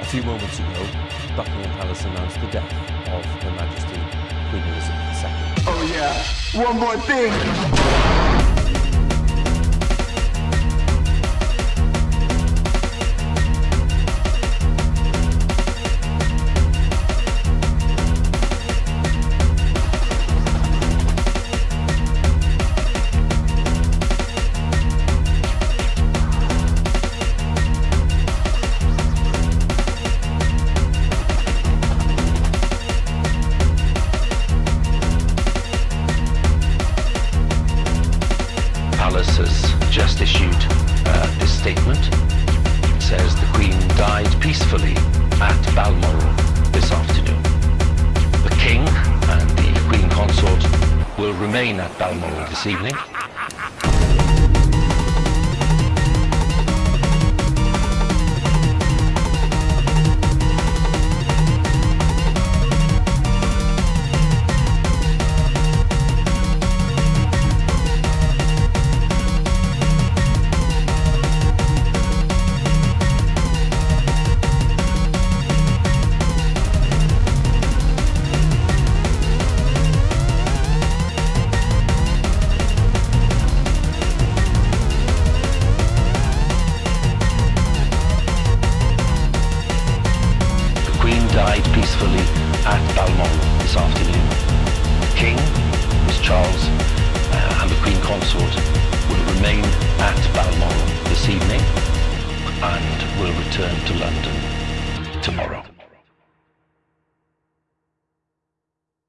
A few moments ago, Buckingham Palace announced the death of Her Majesty Queen Elizabeth II. Oh yeah, one more thing! Has just issued uh, this statement. It says the Queen died peacefully at Balmoral this afternoon. The King and the Queen Consort will remain at Balmoral this evening. Peacefully at Balmoral this afternoon. The King, Prince Charles, uh, and the Queen Consort will remain at Balmoral this evening and will return to London tomorrow.